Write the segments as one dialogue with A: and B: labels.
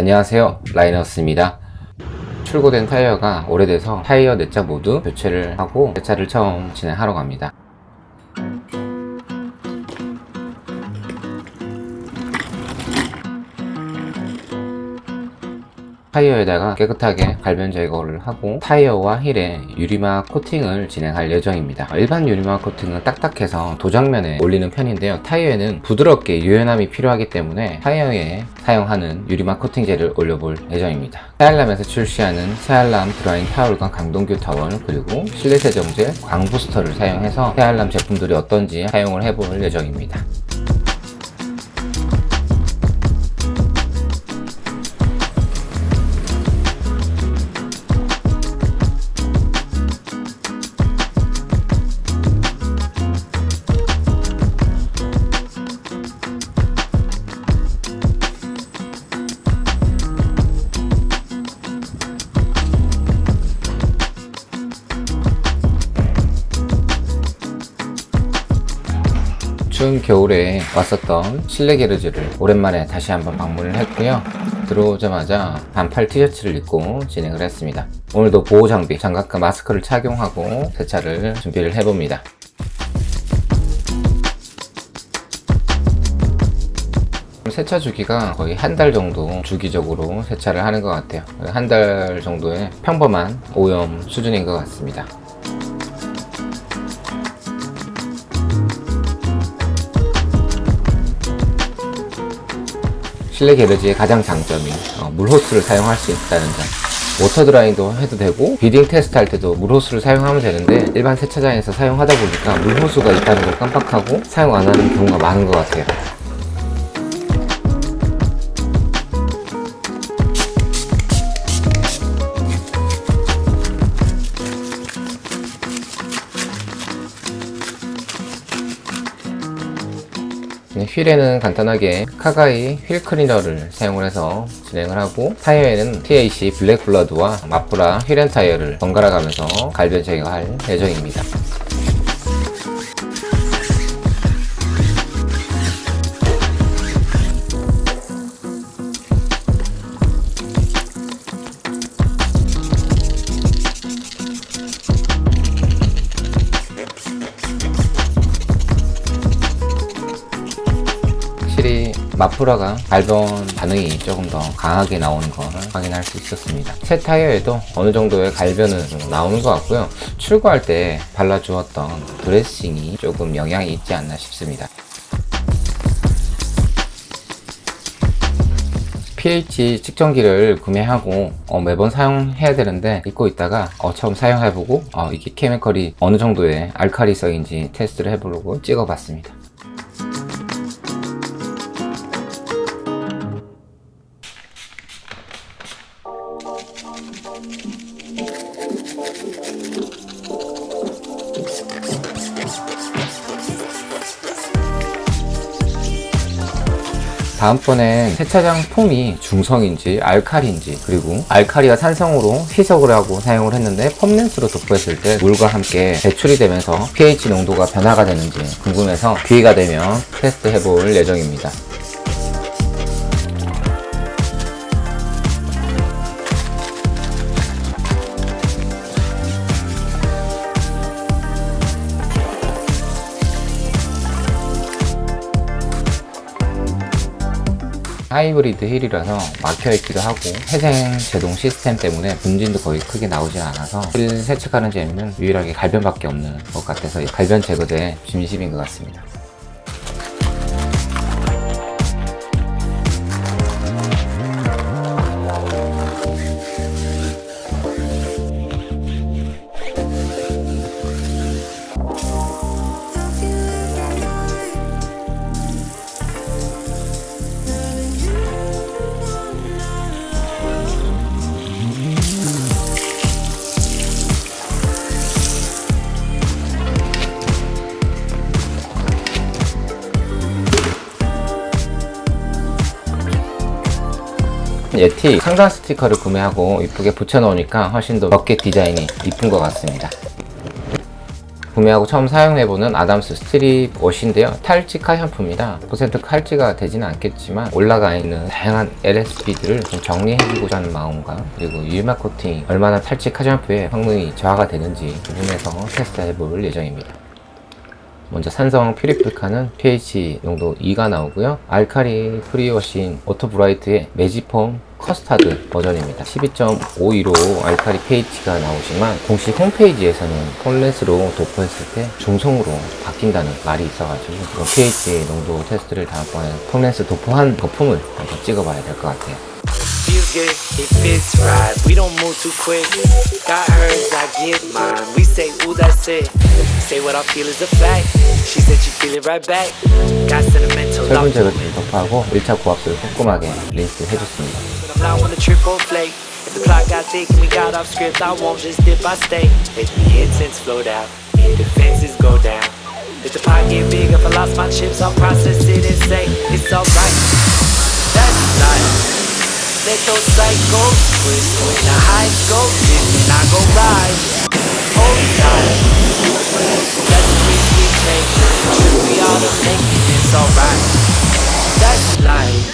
A: 안녕하세요. 라이너스입니다. 출고된 타이어가 오래돼서 타이어 4짝 모두 교체를 하고 세차를 처음 진행하러 갑니다 타이어에다가 깨끗하게 갈변 제거를 하고 타이어와 휠에 유리막 코팅을 진행할 예정입니다. 일반 유리막 코팅은 딱딱해서 도장면에 올리는 편인데요. 타이어에는 부드럽게 유연함이 필요하기 때문에 타이어에 사용하는 유리막 코팅제를 올려볼 예정입니다. 세알람에서 출시하는 세알람 drying 타올과 강동규 타월 그리고 실내 세정제 광부스터를 사용해서 세알람 제품들이 어떤지 사용을 해볼 예정입니다 추운 겨울에 왔었던 실내 게르지를 오랜만에 다시 한번 방문을 했고요. 들어오자마자 반팔 티셔츠를 입고 진행을 했습니다. 오늘도 보호 장비, 장갑과 마스크를 착용하고 세차를 준비를 해봅니다. 세차 주기가 거의 한 달 정도 주기적으로 세차를 하는 것 같아요. 한 달 정도의 평범한 오염 수준인 것 같습니다 실내 garage의 가장 장점이 어, 물호스를 사용할 수 있다는 점. water dry도 해도 되고 beading 테스트 할 때도 물호스를 사용하면 되는데 일반 세차장에서 사용하다 보니까 물호스가 있다는 걸 깜빡하고 사용 안 하는 경우가 많은 것 같아요 휠에는 간단하게 카가이 휠 클리너를 사용을 해서 진행을 하고 타이어에는 TAC 블랙 블러드와 마프라 휠앤 타이어를 번갈아 가면서 갈변 제거할 예정입니다 마프라가 갈변 반응이 조금 더 강하게 나오는 걸 확인할 수 있었습니다. 새 타이어에도 어느 정도의 갈변은 좀 나오는 것 같고요. 출고할 때 발라주었던 드레싱이 조금 영향이 있지 않나 싶습니다. pH 측정기를 구매하고 어, 매번 사용해야 되는데 잊고 있다가 어, 처음 사용해보고 어, 이게 케미컬이 어느 정도의 알카리성인지 테스트를 해보려고 찍어봤습니다 다음번엔 세차장 폼이 중성인지 알칼인지 그리고 알칼리가 산성으로 희석을 하고 사용을 했는데 폼렌스로 도포했을 때 물과 함께 배출이 되면서 pH 농도가 변화가 되는지 궁금해서 기회가 되면 테스트 해볼 예정입니다 하이브리드 휠이라서 막혀있기도 하고 회생 제동 시스템 때문에 분진도 거의 크게 나오지 않아서 휠 세척하는 재미는 유일하게 갈변밖에 없는 것 같아서 갈변 제거제 진심인 것 같습니다 예티 상단 스티커를 구매하고 이쁘게 붙여놓으니까 훨씬 더 벽계 디자인이 이쁜 것 같습니다. 구매하고 처음 사용해보는 아담스 스트립 옷인데요. 탈취카 샴푸입니다. 100% 칼찌가 되지는 않겠지만 올라가 있는 다양한 LSP들을 좀 정리해주고자 하는 마음과 그리고 유리막 코팅이 얼마나 탈취카 샴푸에 성능이 저하가 되는지 부분에서 테스트해볼 예정입니다 먼저 산성 퓨리플카는 pH 농도 2가 나오고요. 알카리 프리워신 오토브라이트의 매지폼 커스타드 버전입니다. 12.52로 알카리 pH가 나오지만 공식 홈페이지에서는 폴렛으로 도포했을 때 중성으로 바뀐다는 말이 있어가지고 그런 pH 농도 테스트를 다음번에 폴렛을 도포한 거품을 한번 찍어봐야 될 것 같아요
B: Feels good, it fits right. We don't move too quick. Got hers, I get mine. We say, ooh, that's it. Say what I feel is a fact. She said she feel it right back. Got sentimental.
A: 철분
B: locked
A: 제거제를 덮어하고 1차 고압수를 꼼꼼하게 린스 해줬습니다
B: I'm not wanna trip or flake. If the plot got thick and we got off script, I won't just dip, I stay. Let the incense float out, defenses go down. If the pot get big, if I lost my chips, I'll process it and say it's alright. That's life. Let those cycles twist when the highs go and I go ride. Hold tight. Risk we take. Trip we ought to make it. It's alright. That's life.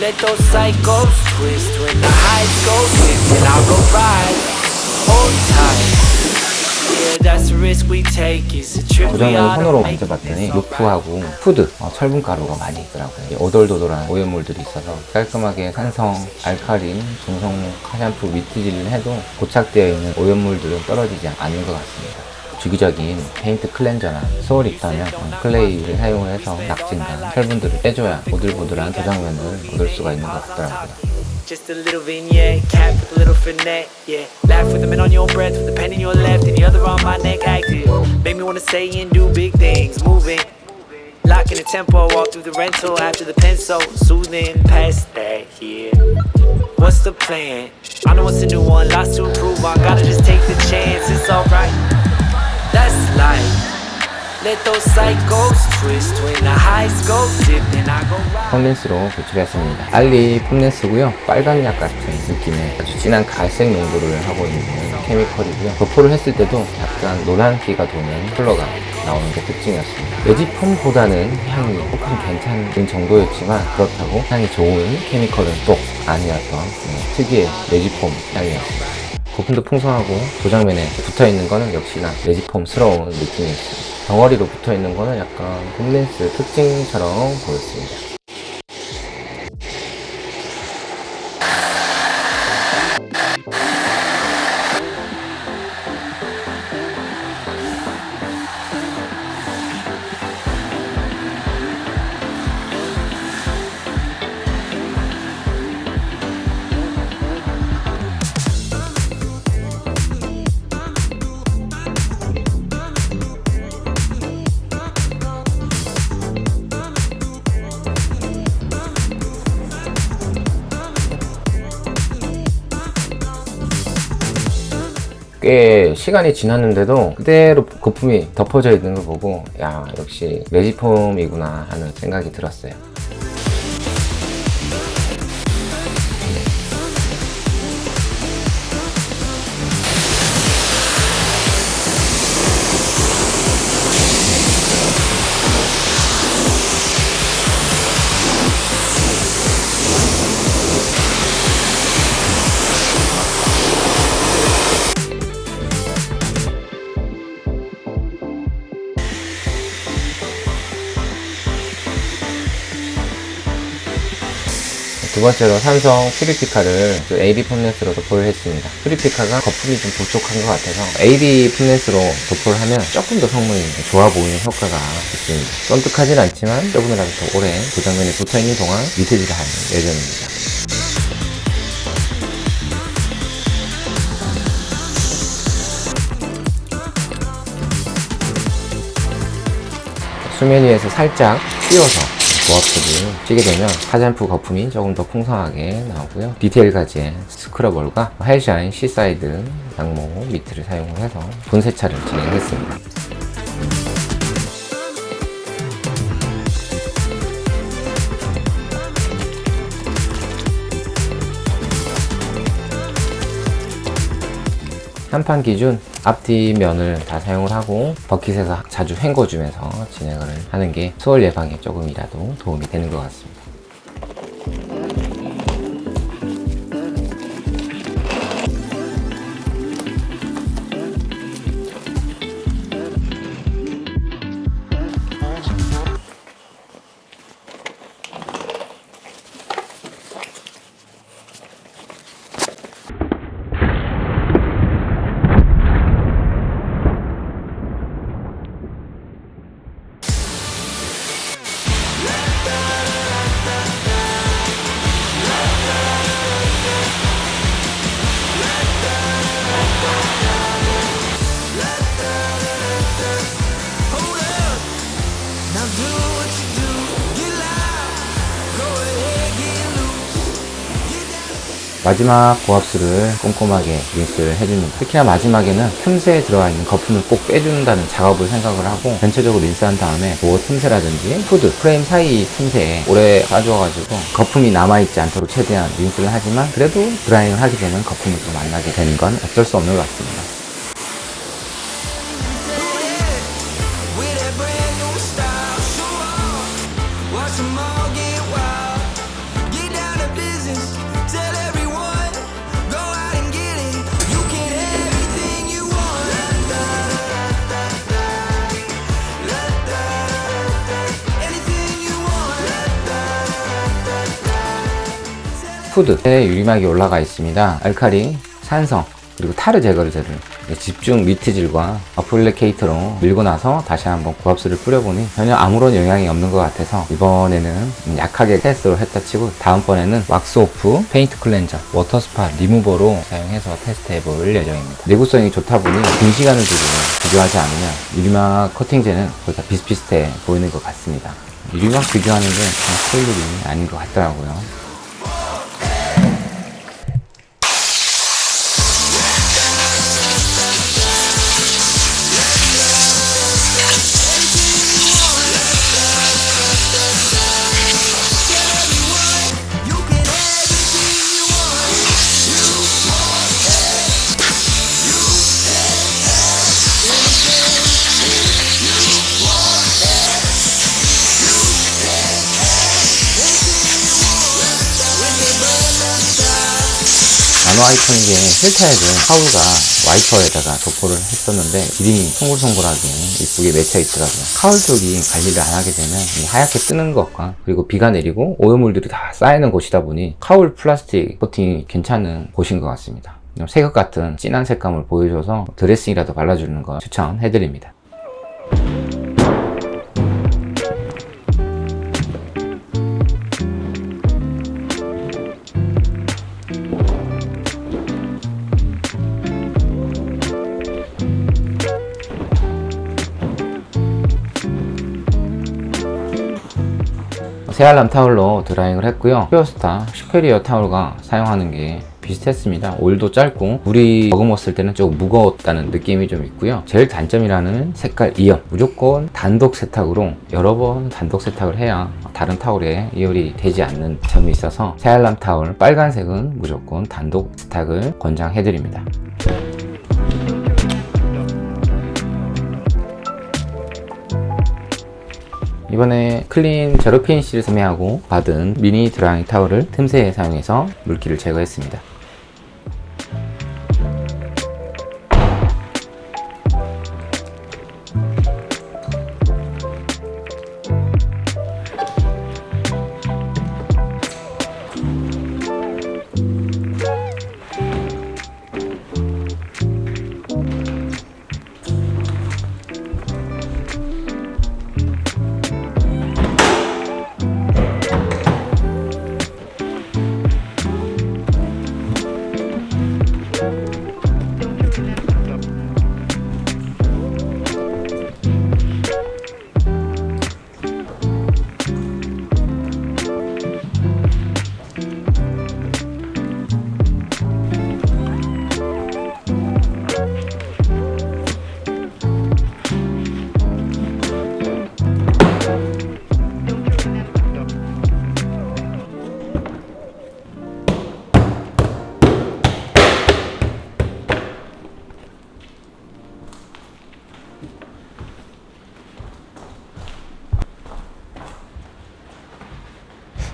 B: Let those cycles twist when the highs go and I go ride. Hold tight. To
A: 손으로. 만져봤더니. 루프하고 푸드, 어, 철분가루가 많이 있더라고요. 이 오돌도돌한 오염물들이 있어서 깔끔하게 산성, 알칼린, 중성 샤샴푸 미트질을 해도 고착되어 있는 오염물들은 떨어지지 않는 것 같습니다. 주기적인 페인트 클렌저나 소울 입다면 클레이를 사용을 해서 낙진과 철분들을 빼줘야 보들보들한 도장면을 얻을 수가 있는 것 같더라고요.
B: Just a little vignette, cap with a little finesse, yeah. Laugh with a mint on your breath, with the pen in your left and the other on my neck, active. Make me wanna say and do big things, moving. Locking the tempo, walk through the rental after the pencil, soothing past that, yeah. What's the plan? I know it's a new one, lots to improve on. Gotta just take the chance, it's alright. That's life. Let those cycles twist when the highs go dip and I go right.
A: 폼렌스로 배출했습니다. 알리 폼렌스고요. 빨간 약 같은 느낌의 아주 진한 갈색 농도를 하고 있는 케미컬이고요. 도포를 했을 때도 약간 노란기가 도는 컬러가 나오는 게 특징이었습니다. 매직폼보다는 향이 조금 괜찮은 정도였지만 그렇다고 향이 좋은 케미컬은 또 아니었던 네, 특유의 매직폼 향이었습니다. 거품도 풍성하고 도장면에 붙어있는 거는 역시나 매직폼스러운 느낌이었습니다. 덩어리로 붙어있는 거는 약간 폼렌스 특징처럼 보였습니다. 시간이 지났는데도 그대로 거품이 덮어져 있는 걸 보고 야 역시 매직폼이구나 하는 생각이 들었어요 두 번째로 삼성 퓨리피카를 그 AD 폼렌스로 도포를 했습니다. 퓨리피카가 거품이 좀 부족한 것 같아서 AD 폼렌스로 도포를 하면 조금 더 성능이 좋아 보이는 효과가 있습니다. 쫀득하진 않지만 조금이라도 더 오래 도장면이 붙어있는 동안 미세질을 하는 예정입니다. 수면 위에서 살짝 띄워서 고압수를 쏘게 되면 화장품 거품이 조금 더 풍성하게 나오고요. 디테일 가즈의 scrub wall과 헬샤인 seaside 양모 미트를 사용해서 본세차를 진행했습니다. 한 판 기준 앞뒤 면을 다 사용을 하고 버킷에서 자주 헹궈주면서 진행을 하는 게 swirl 예방에 조금이라도 도움이 되는 것 같습니다. 마지막 고압수를 꼼꼼하게 린스를 해줍니다. 특히나 마지막에는 틈새에 들어가 있는 거품을 꼭 빼준다는 작업을 생각을 하고 전체적으로 린스한 다음에 도어 틈새라든지 후드, 프레임 사이 틈새에 오래 빠져가지고 거품이 남아있지 않도록 최대한 린스를 하지만 그래도 드라이잉을 하게 되면 거품을 또 만나게 되는 건 어쩔 수 없는 것 같습니다. 후드에 유리막이 올라가 있습니다. 알카리, 산성, 그리고 타르 제거제를 집중 미트질과 applicator로 밀고 나서 다시 한번 고압수를 뿌려보니 전혀 아무런 영향이 없는 것 같아서 이번에는 약하게 테스트를 했다 치고 다음번에는 왁스 오프, 페인트 클렌저, 워터 스팟 리무버로 사용해서 테스트 해 볼 예정입니다. 내구성이 좋다 보니 긴 시간을 두고 비교하지 않으면 유리막 코팅제는 거의 다 비슷비슷해 보이는 것 같습니다. 유리막 비교하는 게참 스릴 일이 아닌 것 같더라고요. 나노 아이코닉의 필터액은 하울가 와이퍼에다가 도포를 했었는데 기름이 송글송글하게 이쁘게 맺혀 있더라고요. 카울 쪽이 관리를 안 하게 되면 이 하얗게 뜨는 것과 그리고 비가 내리고 오염물들이 다 쌓이는 곳이다 보니 카울 플라스틱 코팅이 괜찮은 곳인 것 같습니다. 새것 같은 진한 색감을 보여줘서 드레싱이라도 발라주는 거 추천해드립니다. 세알람 타올로 드라잉을 했고요. 퓨어스타 슈페리어 타올과 사용하는 게 비슷했습니다. 올도 짧고 물이 머금었을 때는 조금 무거웠다는 느낌이 좀 있고요. 제일 단점이라는 색깔 이열 무조건 단독 세탁으로 여러 번 단독 세탁을 해야 다른 타올에 이열이 되지 않는 점이 있어서 세알람 타올 빨간색은 무조건 단독 세탁을 권장해 드립니다. 이번에 클린 제로핀 씨를 구매하고 받은 미니 드라잉 타올을 틈새에 사용해서 물기를 제거했습니다.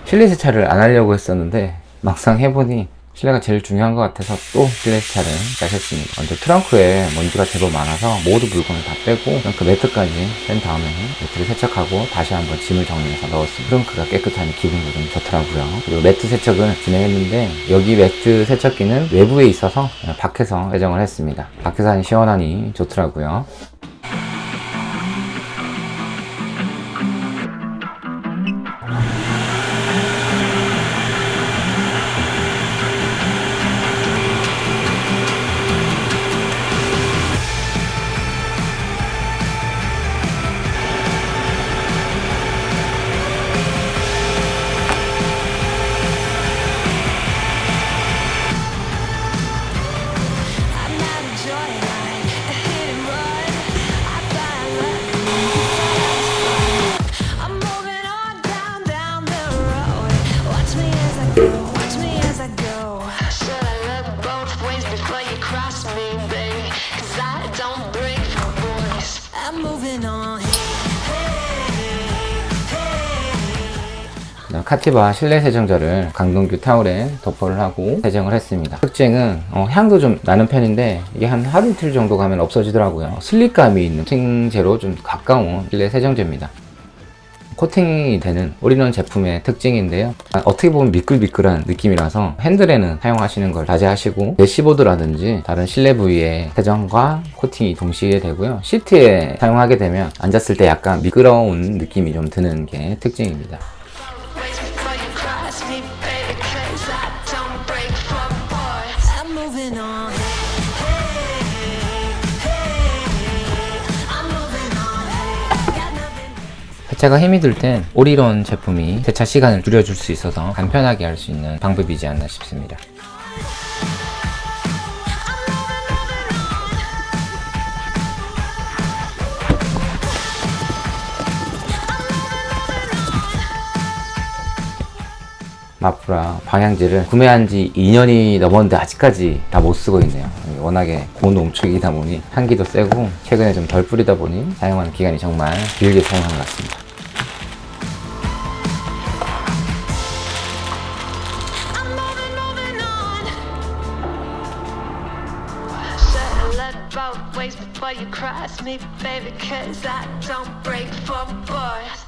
A: 실내 세차를 안 하려고 했었는데 막상 해보니 실내가 제일 중요한 것 같아서 또 실내 세차를 시작했습니다. 먼저 트렁크에 먼지가 제법 많아서 모두 물건을 다 빼고 트렁크 매트까지 뺀 다음에 매트를 세척하고 다시 한번 짐을 정리해서 넣었습니다. 트렁크가 깨끗하니 기분도 좀 좋더라고요. 그리고 매트 세척을 진행했는데 여기 매트 세척기는 외부에 있어서 밖에서 배정을 했습니다. 밖에서 하니 시원하니 좋더라고요. 카티바 실내 세정제를 강동규 타올에 도포를 하고 세정을 했습니다. 특징은 어, 향도 좀 나는 편인데 이게 한 하루 이틀 정도 가면 없어지더라고요. slip감이 있는 코팅제로 좀 가까운 실내 세정제입니다. 코팅이 되는 올인원 제품의 특징인데요. 아, 어떻게 보면 미끌미끌한 느낌이라서 핸들에는 사용하시는 걸 자제하시고 대시보드라든지 다른 실내 부위에 세정과 코팅이 동시에 되고요. 시트에 사용하게 되면 앉았을 때 약간 미끄러운 느낌이 좀 드는 게 특징입니다. 세차가 힘이 들 땐 올인원 제품이 세차 시간을 줄여줄 수 있어서 간편하게 할 수 있는 방법이지 않나 싶습니다. 마프라 방향지를 구매한 지 2년이 넘었는데 아직까지 다 못 쓰고 있네요. 워낙에 고농축이다 보니 향기도 세고 최근에 좀 덜 뿌리다 보니 사용하는 기간이 정말 길게 사용한 것 같습니다.
C: Ways before you cross me, baby? 'Cause I don't brake for boys.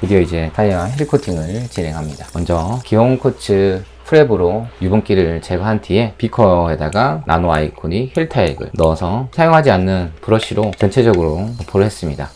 A: 드디어 이제 타이어 휠 코팅을 진행합니다. 먼저 기온 코츠 prep으로 유분기를 제거한 뒤에 비커에다가 나노 아이코닉 휠 타액을 넣어서 사용하지 않는 브러쉬로 전체적으로 도포를 했습니다.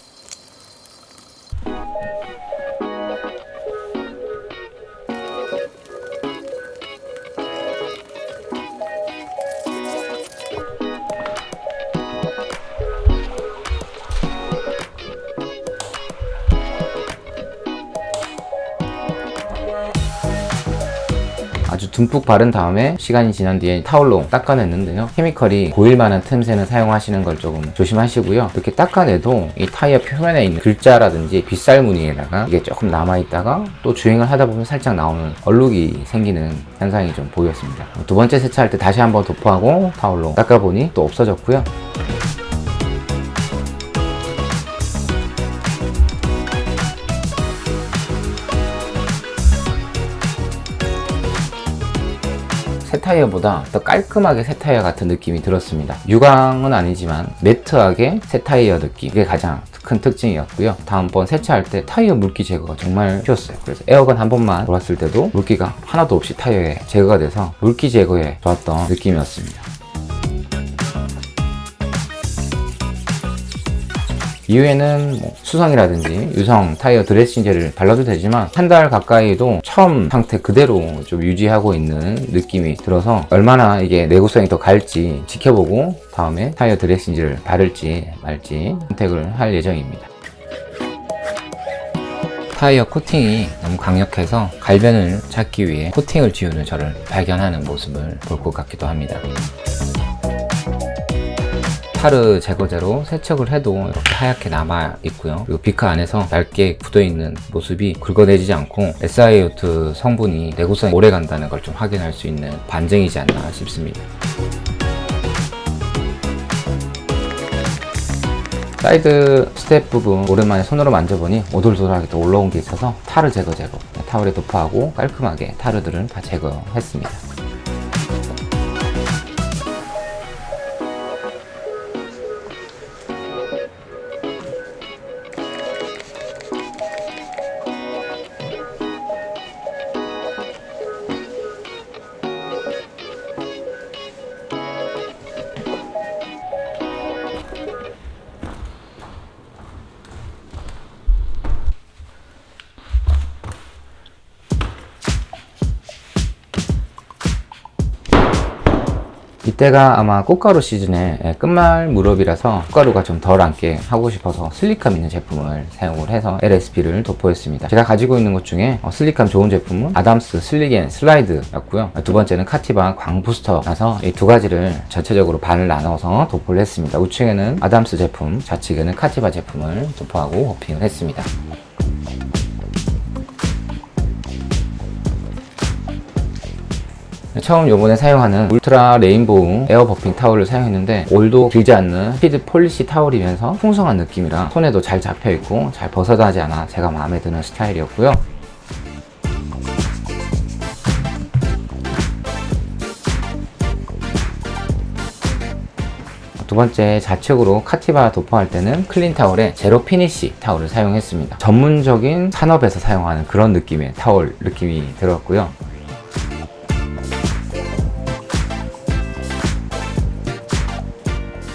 A: 듬뿍 바른 다음에 시간이 지난 뒤에 타올로 닦아냈는데요. 케미컬이 보일 만한 틈새는 사용하시는 걸 조금 조심하시고요. 이렇게 닦아내도 이 타이어 표면에 있는 글자라든지 빗살 무늬에다가 이게 조금 남아있다가 또 주행을 하다 보면 살짝 나오는 얼룩이 생기는 현상이 좀 보였습니다. 두 번째 세차할 때 다시 한번 도포하고 타올로 닦아보니 또 없어졌고요. 타이어보다 더 깔끔하게 새 타이어 같은 느낌이 들었습니다. 유광은 아니지만 매트하게 새 타이어 느낌 이게 가장 큰 특징이었고요. 다음번 세차할 때 타이어 물기 제거가 정말 쉬웠어요. 그래서 에어건 한 번만 돌았을 때도 물기가 하나도 없이 타이어에 제거가 돼서 물기 제거에 좋았던 느낌이었습니다. 이후에는 뭐 수성이라든지 유성 타이어 드레싱제를 발라도 되지만 한 달 가까이도 처음 상태 그대로 좀 유지하고 있는 느낌이 들어서 얼마나 이게 내구성이 더 갈지 지켜보고 다음에 타이어 드레싱제를 바를지 말지 선택을 할 예정입니다. 타이어 코팅이 너무 강력해서 갈변을 찾기 위해 코팅을 지우는 저를 발견하는 모습을 볼 것 같기도 합니다. 타르 제거제로 세척을 해도 이렇게 하얗게 남아 있고요. 그리고 비크 안에서 얇게 굳어 있는 모습이 긁어내지지 않고 SiO2 성분이 내구성이 오래 간다는 걸 좀 확인할 수 있는 반증이지 않나 싶습니다. side step 부분 오랜만에 손으로 만져보니 오돌도돌하게 또 올라온 게 있어서 타르 제거제를 타월에 도포하고 깔끔하게 타르들을 다 제거했습니다 이때가 아마 꽃가루 시즌의 예, 끝말 무렵이라서 꽃가루가 좀덜 앉게 하고 싶어서 슬리감 있는 제품을 사용을 해서 LSP를 도포했습니다. 제가 가지고 있는 것 중에 어, 슬리감 좋은 제품은 아담스 슬리겐 슬라이드였고요. 두 번째는 카티바 광부스터라서 이 두 가지를 전체적으로 반을 나눠서 도포를 했습니다. 우측에는 아담스 제품 좌측에는 카티바 제품을 도포하고 호핑을 했습니다 처음 요번에 사용하는 울트라 레인보우 air buffing 타올을 사용했는데 올도 길지 않는 피드 polish 타올이면서 풍성한 느낌이라 손에도 잘 잡혀있고 잘 벗어나지 않아 제가 마음에 드는 스타일이었고요. 두 번째 좌측으로 카티바 도포할 때는 clean 타월에 zero finish 타월을 사용했습니다. 전문적인 산업에서 사용하는 그런 느낌의 타월 느낌이 들었고요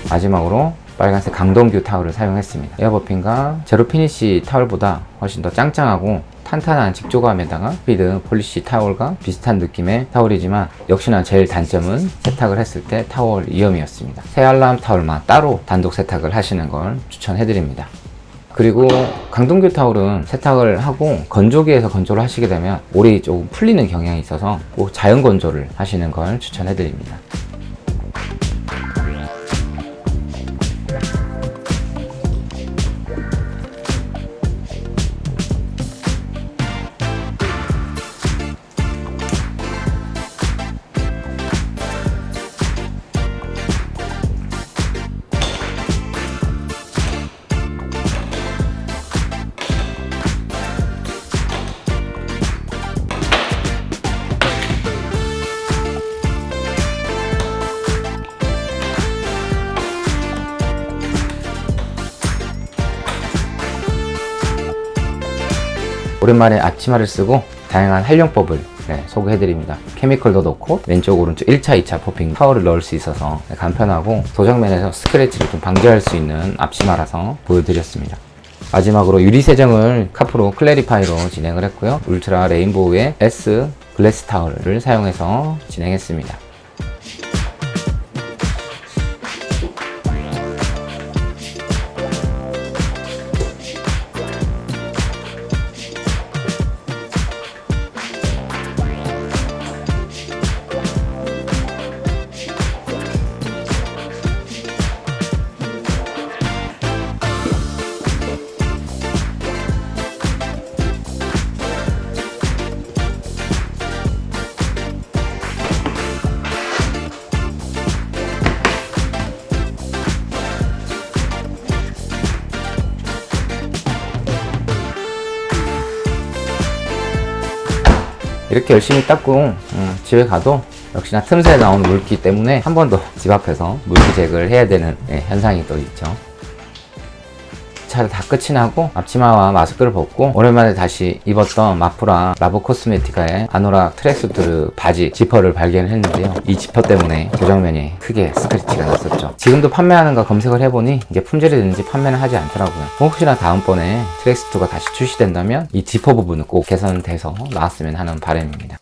A: 마지막으로 빨간색 강동규 타월을 사용했습니다. air buffing과 zero finish 타월보다 훨씬 더 짱짱하고 탄탄한 직조감에다가 피드 polish 타월과 비슷한 느낌의 타월이지만 역시나 제일 단점은 세탁을 했을 때 타월 이염이었습니다. 새빨간 타월만 따로 단독 세탁을 하시는 걸 추천해드립니다. 그리고 강동규 타올은 세탁을 하고 건조기에서 건조를 하시게 되면 올이 조금 풀리는 경향이 있어서 꼭 자연 건조를 하시는 걸 추천해 드립니다 오랜만에 앞치마를 쓰고 다양한 활용법을 네, 소개해드립니다. chemical도 넣고 왼쪽 오른쪽 1차 2차 buffing 타월을 넣을 수 있어서 네, 간편하고 도장면에서 스크래치를 좀 방지할 수 있는 앞치마라서 보여드렸습니다. 마지막으로 유리 세정을 카프로 Clarify로 진행을 했고요. 울트라 레인보우의 S glass 타월을 사용해서 진행했습니다 이렇게 열심히 닦고 음, 집에 가도 역시나 틈새 나오는 물기 때문에 한 번 더 집 앞에서 물기 제거를 해야 되는 예, 현상이 또 있죠 차를 다 끝이 나고 앞치마와 마스크를 벗고 오랜만에 다시 입었던 마프라 라보 코스메티카의 아노락 tracksuit 바지 지퍼를 발견했는데요. 이 지퍼 때문에 도장면이 크게 스크래치가 났었죠. 지금도 판매하는 거 검색을 해보니 이게 품절이 됐는지 판매는 하지 않더라고요. 혹시나 다음번에 tracksuit가 다시 출시된다면 이 지퍼 부분은 꼭 개선돼서 나왔으면 하는 바람입니다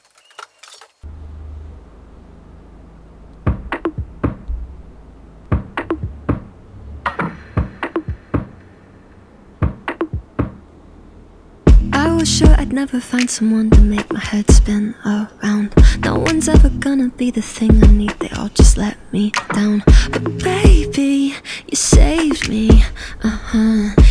C: sure I'd never find someone to make my head spin around. No one's ever gonna be the thing I need, they all just let me down. But baby, you saved me, uh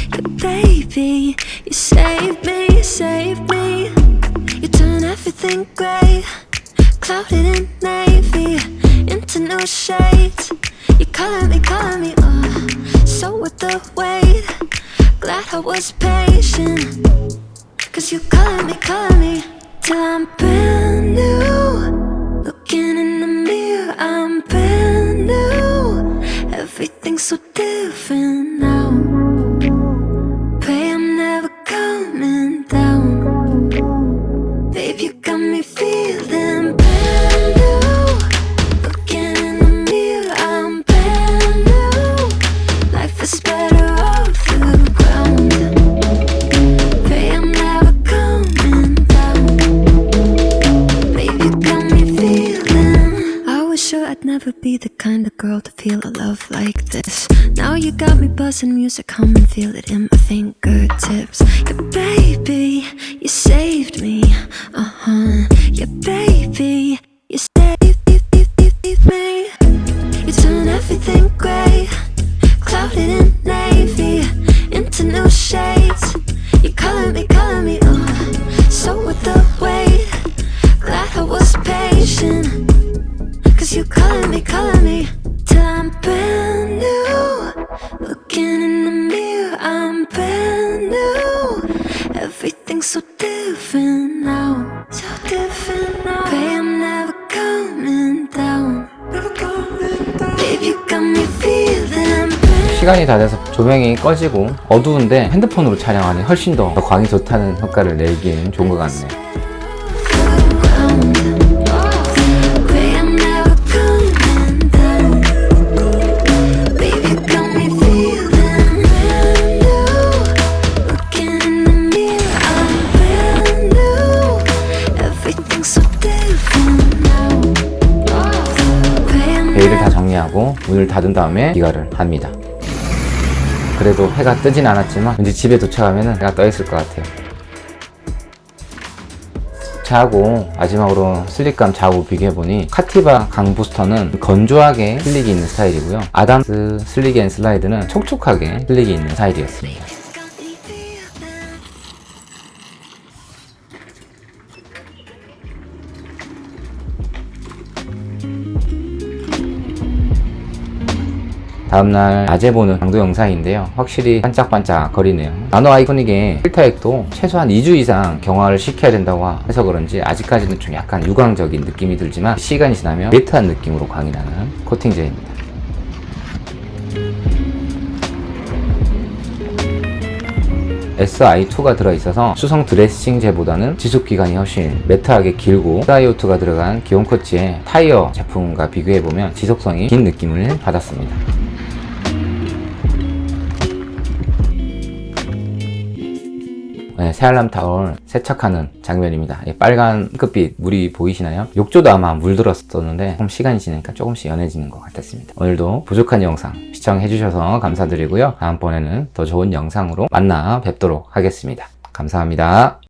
C: I'd never be the kind of girl to feel a love like this. Now you got me buzzing music, hum and feel it in my fingertips. Yeah, baby, you saved me. Uh huh. Yeah, baby, you saved me. You turn everything grey, clouded in navy, into new shades. You color me, color me, uh, so with the weight. Glad I was patient. Cause you color me, color me till I'm brand new. Looking in the mirror, I'm brand new. Everything's so different now, so different now. Pray I'm never coming down. Babe, you got me feeling
A: 시간이 다 돼서 조명이 꺼지고 어두운데 핸드폰으로 촬영하니 훨씬 더 광이 좋다는 효과를 내기에는 좋은 것 같네요. 문을 닫은 다음에 귀가를 합니다. 그래도 해가 뜨진 않았지만 왠지 집에 도착하면 해가 떠 있을 것 같아요. 자하고 마지막으로 slip감 자하고 비교해보니 카티바 광 부스터는 건조하게 slick이 있는 스타일이고요. 아담스 Slick and Slide는 촉촉하게 slick이 있는 스타일이었습니다. 다음날 낮에 보는 강도 영상인데요. 확실히 반짝반짝 거리네요. 나노 아이코닉의 필터액도 최소한 2주 이상 경화를 시켜야 된다고 해서 그런지 아직까지는 좀 약간 유광적인 느낌이 들지만 시간이 지나면 매트한 느낌으로 광이 나는 코팅제입니다. SI2가 들어있어서 수성 드레싱제보다는 지속기간이 훨씬 매트하게 길고 SIO2가 들어간 기온 코치의 타이어 제품과 비교해보면 지속성이 긴 느낌을 받았습니다. 네, 새알람 타월 세척하는 장면입니다. 이 빨간 흑빛 물이 보이시나요? 욕조도 아마 물들었었는데 조금 시간이 지나니까 조금씩 연해지는 것 같았습니다. 오늘도 부족한 영상 시청해 주셔서 감사드리고요. 다음번에는 더 좋은 영상으로 만나 뵙도록 하겠습니다. 감사합니다.